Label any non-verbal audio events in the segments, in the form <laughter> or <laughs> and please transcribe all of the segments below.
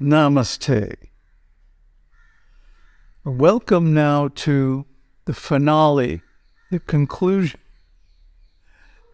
Namaste. Welcome now to the finale, the conclusion,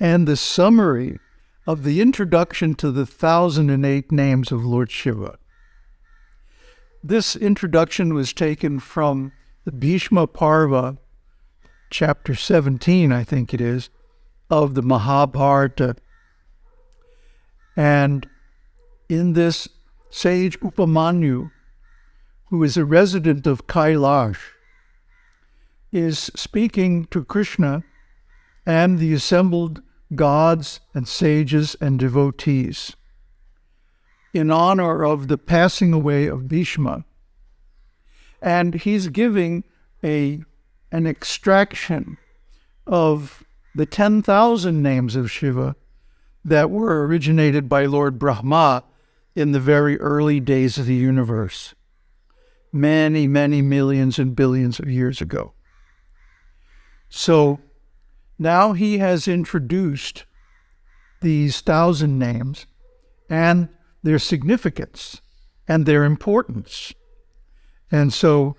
and the summary of the introduction to the 1008 names of Lord Shiva. This introduction was taken from the Bhishma Parva, chapter 17, I think it is, of the Mahabharata. And in this sage Upamanyu, who is a resident of Kailash, is speaking to Krishna and the assembled gods and sages and devotees in honor of the passing away of Bhishma. And he's giving a, an extraction of the 10,000 names of Shiva that were originated by Lord Brahma in the very early days of the universe, many, many millions and billions of years ago. So now he has introduced these thousand names and their significance and their importance. And so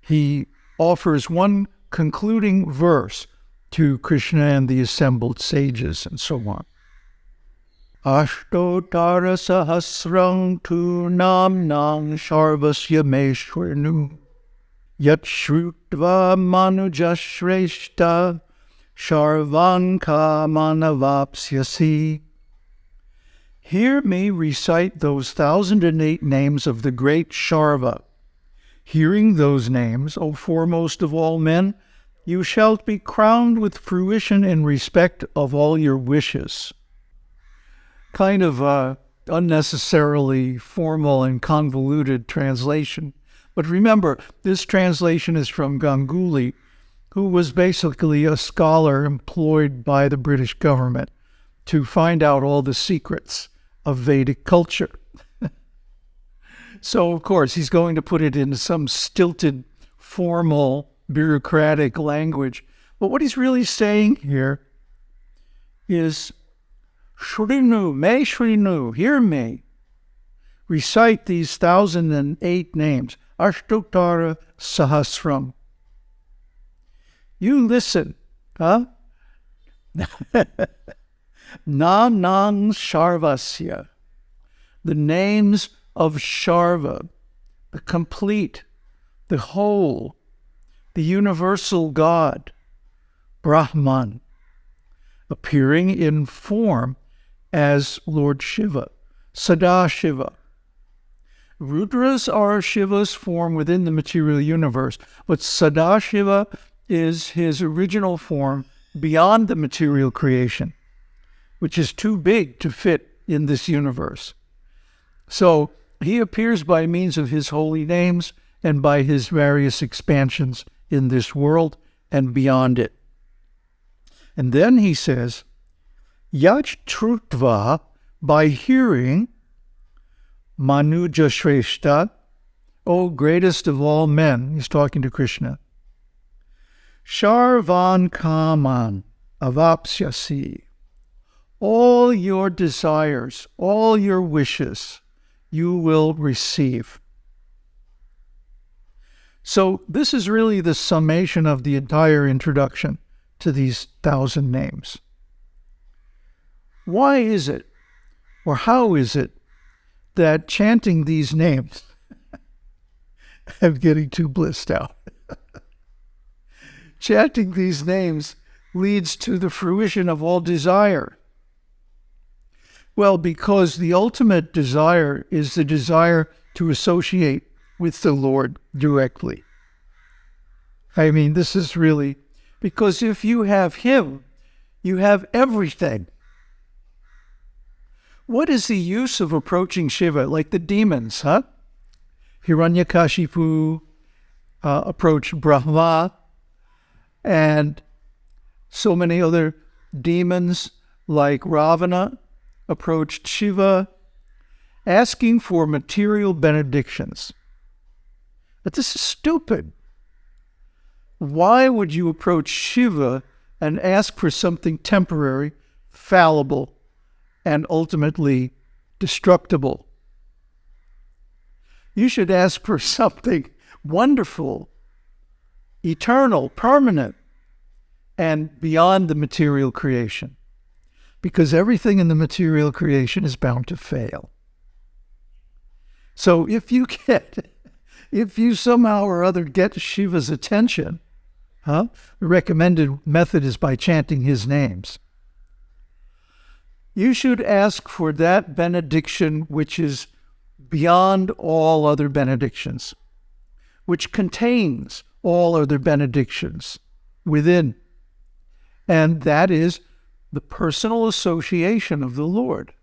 he offers one concluding verse to Krishna and the assembled sages and so on. Nam nang sharvasya meshwarnu yat shrutva manujashreshta sharvanka manavapsyasi. Hear me recite those thousand and eight names of the great Sharva. Hearing those names, O foremost of all men, you shall be crowned with fruition in respect of all your wishes kind of uh, unnecessarily formal and convoluted translation. But remember, this translation is from Ganguly, who was basically a scholar employed by the British government to find out all the secrets of Vedic culture. <laughs> so, of course, he's going to put it in some stilted, formal, bureaucratic language. But what he's really saying here is Shrinu, Me Shrinu, hear me. Recite these thousand and eight names, Ashtotara Sahasram. You listen, huh? <laughs> Nanang Sharvasya, the names of Sharva, the complete, the whole, the universal God, Brahman, appearing in form as Lord Shiva, Sadashiva. Rudras are Shiva's form within the material universe, but Sadashiva is his original form beyond the material creation, which is too big to fit in this universe. So he appears by means of his holy names and by his various expansions in this world and beyond it. And then he says, Yach Trutva, by hearing, Manuja Shrestha, O greatest of all men, he's talking to Krishna. Sharvan Kaman Avapsyasi, all your desires, all your wishes, you will receive. So, this is really the summation of the entire introduction to these thousand names. Why is it, or how is it, that chanting these names, <laughs> I'm getting too blissed out. <laughs> chanting these names leads to the fruition of all desire. Well, because the ultimate desire is the desire to associate with the Lord directly. I mean, this is really because if you have Him, you have everything. What is the use of approaching Shiva like the demons, huh? Hiranyakashipu uh, approached Brahma, and so many other demons like Ravana approached Shiva, asking for material benedictions. But this is stupid. Why would you approach Shiva and ask for something temporary, fallible, and ultimately destructible. You should ask for <laughs> something wonderful, eternal, permanent, and beyond the material creation. Because everything in the material creation is bound to fail. So if you <laughs> get, if you somehow or other get Shiva's attention, huh? The recommended method is by chanting his names. You should ask for that benediction which is beyond all other benedictions, which contains all other benedictions within. And that is the personal association of the Lord.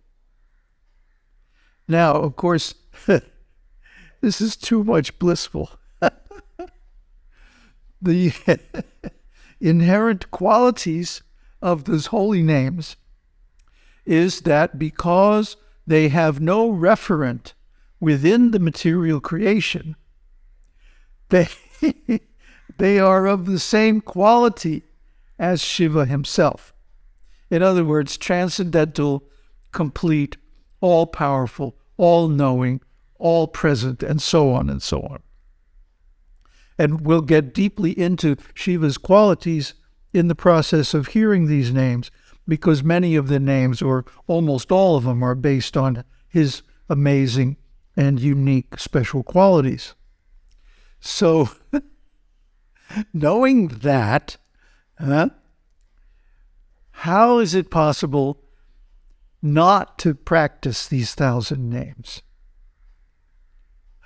Now, of course, <laughs> this is too much blissful. <laughs> the <laughs> inherent qualities of those holy names is that because they have no referent within the material creation, <laughs> they, they are of the same quality as Shiva himself. In other words, transcendental, complete, all powerful, all knowing, all present, and so on and so on. And we'll get deeply into Shiva's qualities in the process of hearing these names, because many of the names, or almost all of them, are based on his amazing and unique special qualities. So, <laughs> knowing that, huh, how is it possible not to practice these thousand names?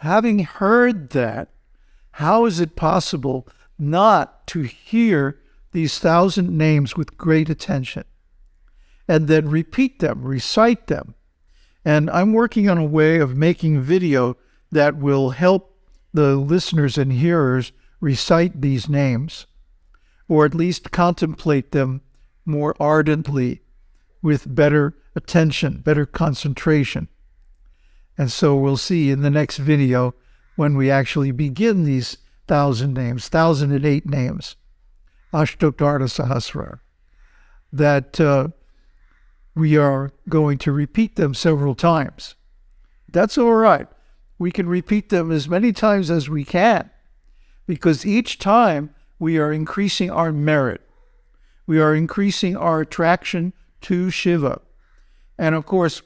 Having heard that, how is it possible not to hear these thousand names with great attention and then repeat them, recite them? And I'm working on a way of making video that will help the listeners and hearers recite these names, or at least contemplate them more ardently with better attention, better concentration. And so we'll see in the next video when we actually begin these thousand names, thousand and eight names, Ashtotara Sahasra, that uh, we are going to repeat them several times. That's all right. We can repeat them as many times as we can because each time we are increasing our merit. We are increasing our attraction to Shiva. And of course,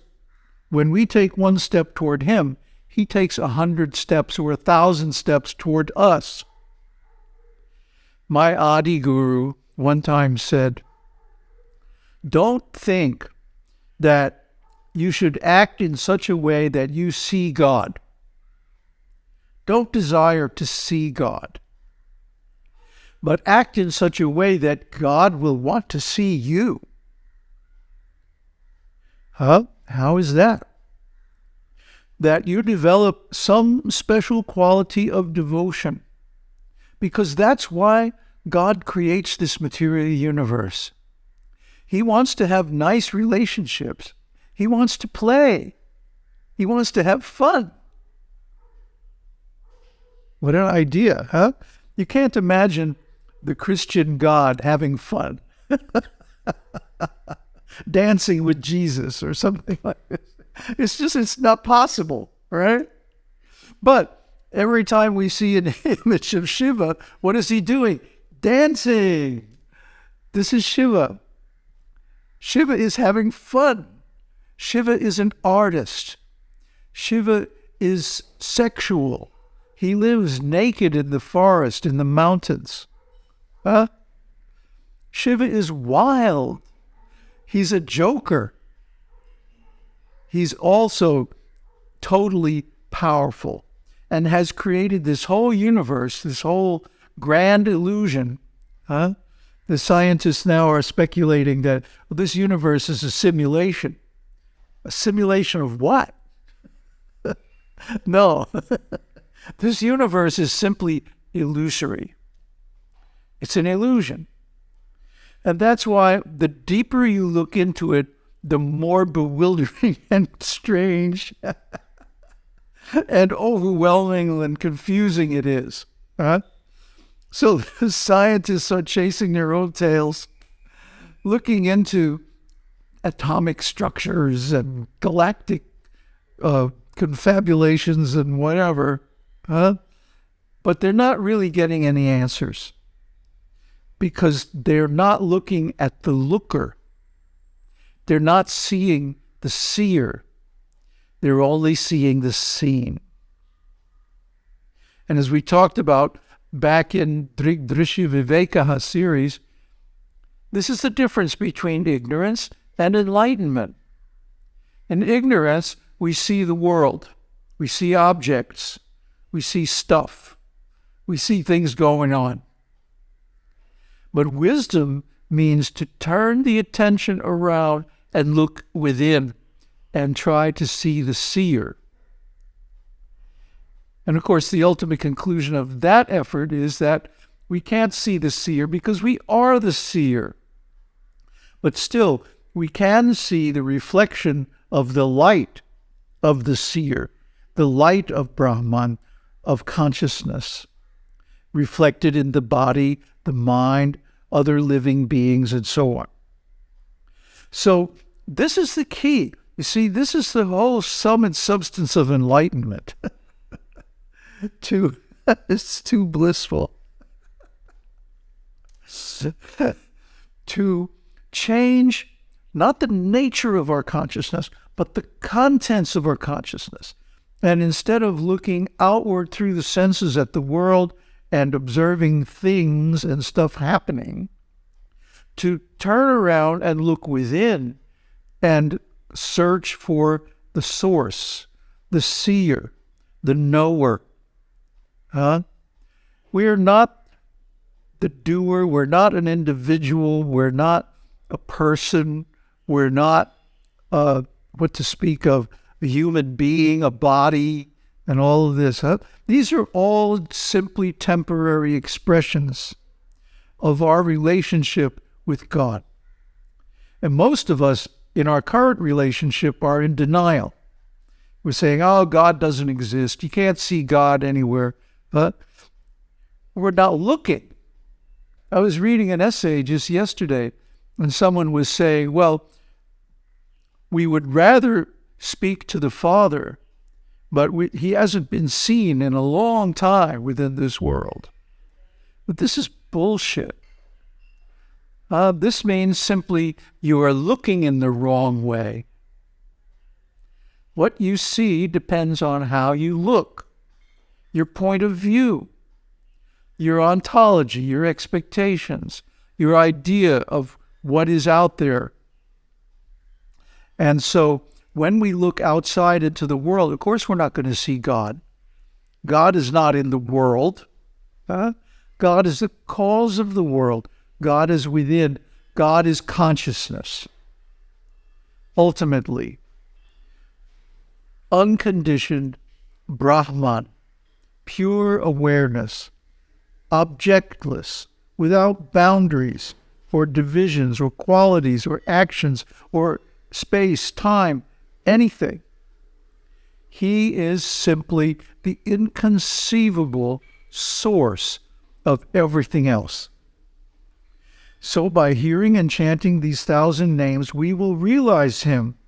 when we take one step toward him, he takes a hundred steps or a thousand steps toward us. My Adi Guru one time said, Don't think that you should act in such a way that you see God. Don't desire to see God, but act in such a way that God will want to see you. Huh? How is that? That you develop some special quality of devotion, because that's why God creates this material universe. He wants to have nice relationships. He wants to play. He wants to have fun. What an idea, huh? You can't imagine the Christian God having fun, <laughs> dancing with Jesus or something like this. It's just, it's not possible, right? But every time we see an <laughs> image of Shiva, what is he doing? Dancing. This is Shiva. Shiva is having fun. Shiva is an artist. Shiva is sexual. He lives naked in the forest, in the mountains. Huh? Shiva is wild. He's a joker. He's also totally powerful and has created this whole universe, this whole grand illusion, huh? The scientists now are speculating that well, this universe is a simulation. A simulation of what? <laughs> no. <laughs> this universe is simply illusory. It's an illusion. And that's why the deeper you look into it, the more bewildering <laughs> and strange and overwhelming and confusing it is. Huh? So <laughs> the scientists are chasing their own tails, looking into atomic structures and galactic uh, confabulations and whatever, huh? But they're not really getting any answers because they're not looking at the looker. They're not seeing the seer. They're only seeing the seen. And as we talked about back in Drishya Vivekaha series, this is the difference between ignorance and enlightenment. In ignorance, we see the world, we see objects, we see stuff, we see things going on. But wisdom means to turn the attention around and look within and try to see the seer. And of course, the ultimate conclusion of that effort is that we can't see the seer because we are the seer. But still, we can see the reflection of the light of the seer, the light of Brahman, of consciousness, reflected in the body, the mind, other living beings, and so on. So, this is the key. You see, this is the whole sum and substance of enlightenment. <laughs> too, <laughs> it's too blissful. to change not the nature of our consciousness, but the contents of our consciousness. And instead of looking outward through the senses at the world and observing things and stuff happening, to turn around and look within and search for the source, the seer, the knower. Huh? We are not the doer. We're not an individual. We're not a person. We're not, uh, what to speak of, a human being, a body, and all of this. Huh? These are all simply temporary expressions of our relationship with God. And most of us in our current relationship are in denial. We're saying, oh, God doesn't exist. You can't see God anywhere. But we're not looking. I was reading an essay just yesterday, and someone was saying, well, we would rather speak to the Father, but we, he hasn't been seen in a long time within this world. But this is bullshit. Uh, this means simply you are looking in the wrong way. What you see depends on how you look, your point of view, your ontology, your expectations, your idea of what is out there. And so when we look outside into the world, of course, we're not going to see God. God is not in the world. Huh? God is the cause of the world. God is within. God is consciousness. Ultimately, unconditioned Brahman, pure awareness, objectless, without boundaries or divisions or qualities or actions or space, time, anything. He is simply the inconceivable source of everything else. So, by hearing and chanting these thousand names, we will realize Him,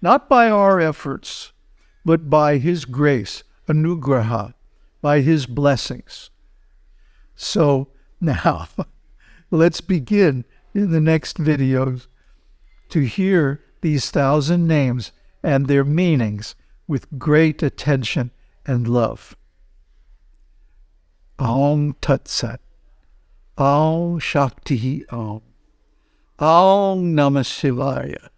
not by our efforts, but by His grace, anugraha, by His blessings. So, now, <laughs> let's begin in the next videos to hear these thousand names and their meanings with great attention and love. Om Tat Sat. Om Shakti Om. Om Namah Shivaya.